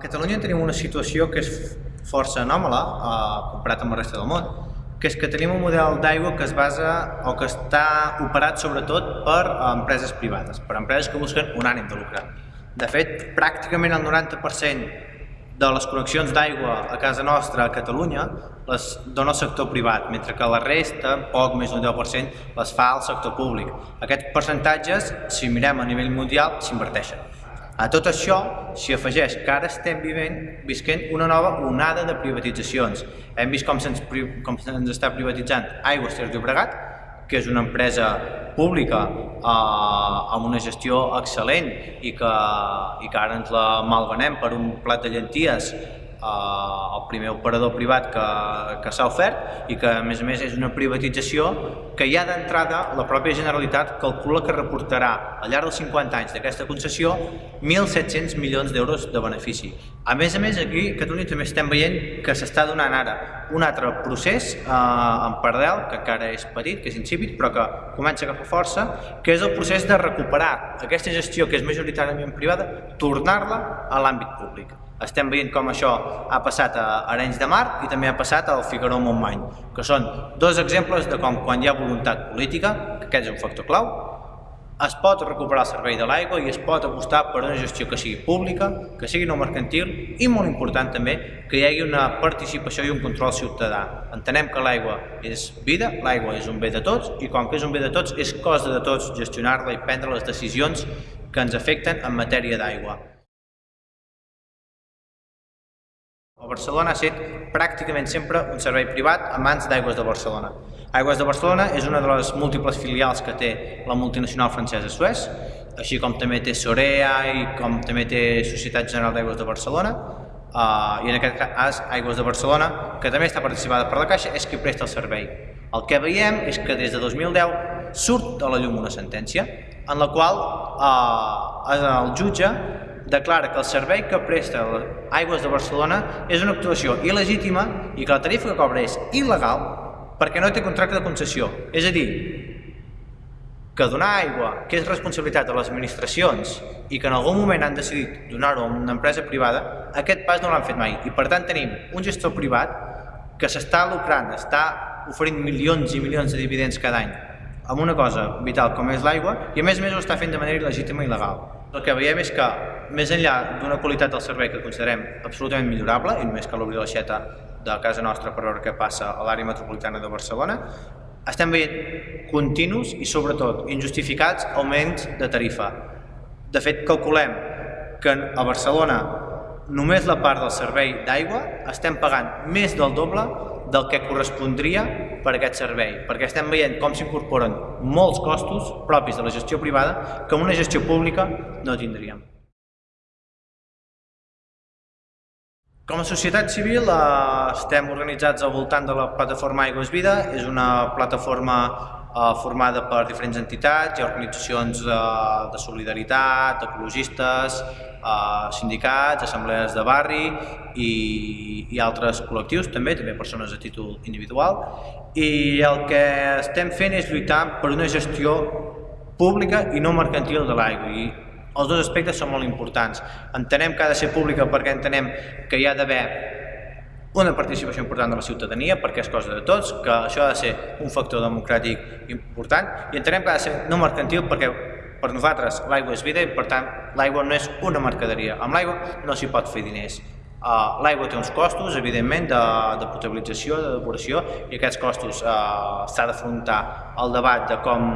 Catalunya tenim una situació que és força anòmala eh, comparat amb la resta del món, que és que tenim un model d'aigua que es basa o que està operat sobretot per empreses privades, per empreses que busquen un ànim de lucre. De fet, pràcticament el 90% de les connexions d'aigua a casa nostra, a Catalunya, les dona el sector privat, mentre que la resta, poc més d'un 10%, les fa el sector públic. Aquests percentatges, si mirem a nivell mundial, s'inverteixen. A tot això s'hi afegeix que ara estem vivent, visquent una nova onada de privatitzacions. Hem vist com se'ns se està privatitzant Aigües Ter Llobregat, que és una empresa pública eh, amb una gestió excel·lent i que, i que ara ens la malvenem per un plat de llenties eh, el primer operador privat que, que s'ha ofert i que a més a més és una privatització que ja d'entrada la pròpia Generalitat calcula que reportarà al llarg dels 50 anys d'aquesta concessió 1.700 milions d'euros de benefici. A més a més aquí a Catalunya també estem veient que s'està donant ara un altre procés eh, en paral·lel, que encara és petit, que és insípid, però que comença a agafar força, que és el procés de recuperar aquesta gestió que és majoritàriament privada, tornar-la a l'àmbit públic. Estem veient com això ha passat a Arenys de Mar i també ha passat al Figaró Montmany, que són dos exemples de com quan hi ha voluntat política, que aquest és un factor clau, es pot recuperar el servei de l'aigua i es pot apostar per una gestió que sigui pública, que sigui no mercantil i, molt important també, que hi hagi una participació i un control ciutadà. Entenem que l'aigua és vida, l'aigua és un bé de tots i com que és un bé de tots és cosa de tots gestionar-la i prendre les decisions que ens afecten en matèria d'aigua. A Barcelona ha estat pràcticament sempre un servei privat a mans d'Aigües de Barcelona. Aigües de Barcelona és una de les múltiples filials que té la multinacional francesa Suez, així com també té Sorea i com també té Societat General d'Aigües de Barcelona, uh, i en aquest cas Aigües de Barcelona, que també està participada per la Caixa, és qui presta el servei. El que veiem és que des de 2010 surt a la llum una sentència en la qual uh, el jutge declara que el servei que presta Aigües de Barcelona és una actuació il·legítima i que la tarifa que cobra és il·legal perquè no té contracte de concessió. És a dir, que donar aigua, que és responsabilitat de les administracions i que en algun moment han decidit donar-ho a una empresa privada, aquest pas no l'han fet mai. I per tant tenim un gestor privat que s'està lucrant, està oferint milions i milions de dividends cada any amb una cosa vital com és l'aigua i a més a més ho està fent de manera il·legítima i il·legal. El que veiem és que, més enllà d'una qualitat del servei que considerem absolutament millorable, i només cal obrir l'aixeta de casa nostra per veure què passa a l'àrea metropolitana de Barcelona, estem veient continus i sobretot injustificats augments de tarifa. De fet, calculem que a Barcelona només la part del servei d'aigua estem pagant més del doble del que correspondria per aquest servei, perquè estem veient com s'incorporen molts costos propis de la gestió privada que una gestió pública no tindríem. Com a societat civil eh, estem organitzats al voltant de la plataforma Aigües Vida, és una plataforma formada per diferents entitats i organitzacions eh, de solidaritat, ecologistes, eh, sindicats, assemblees de barri i, i altres col·lectius també, també persones a títol individual i el que estem fent és lluitar per una gestió pública i no mercantil de l'aigua i els dos aspectes són molt importants. Entenem que ha de ser pública perquè entenem que hi ha d'haver una participació important de la ciutadania perquè és cosa de tots, que això ha de ser un factor democràtic important i entenem que ha de ser no mercantil perquè per nosaltres l'aigua és vida i per tant l'aigua no és una mercaderia. Amb l'aigua no s'hi pot fer diners. Uh, l'aigua té uns costos, evidentment, de, de potabilització, de depuració, i aquests costos uh, s'ha d'afrontar el debat de com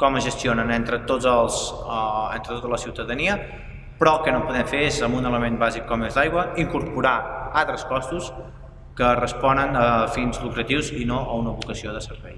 com es gestionen entre, tots els, eh, entre tota la ciutadania, però el que no podem fer és, amb un element bàsic com és l'aigua, incorporar altres costos que responen a fins lucratius i no a una vocació de servei.